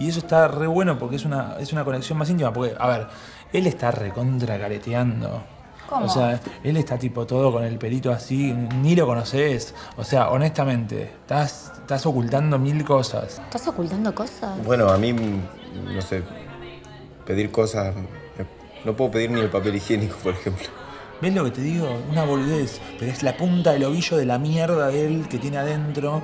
Y eso está re bueno porque es una, es una conexión más íntima. Porque, a ver, él está recontra careteando. ¿Cómo? O sea, él está tipo todo con el pelito así, ni lo conoces. O sea, honestamente, estás, estás ocultando mil cosas. ¿Estás ocultando cosas? Bueno, a mí, no sé, pedir cosas. No puedo pedir ni el papel higiénico, por ejemplo. ¿Ves lo que te digo? Una boludez, pero es la punta del ovillo de la mierda de él que tiene adentro